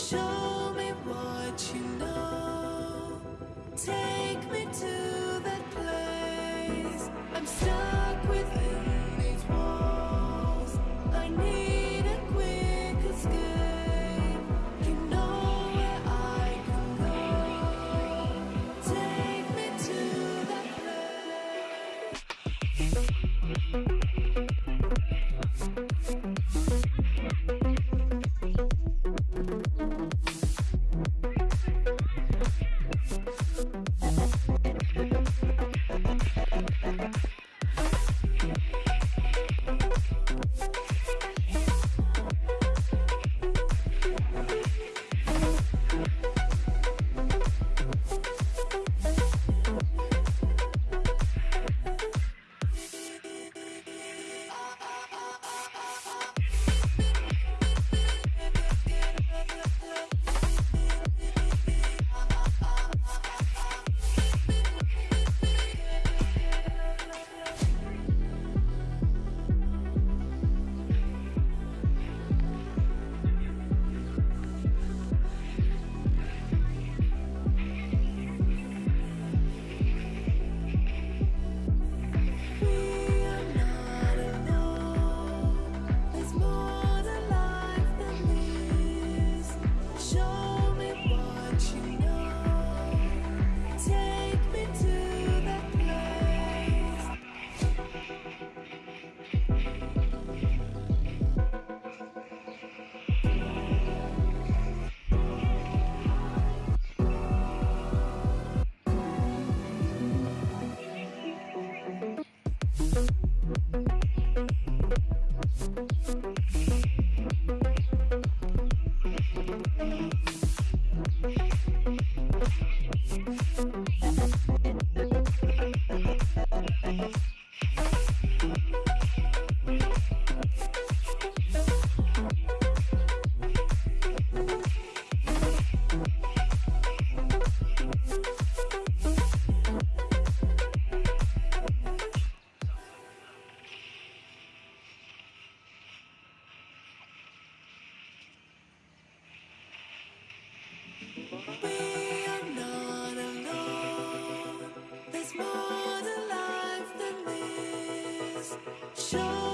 生 Show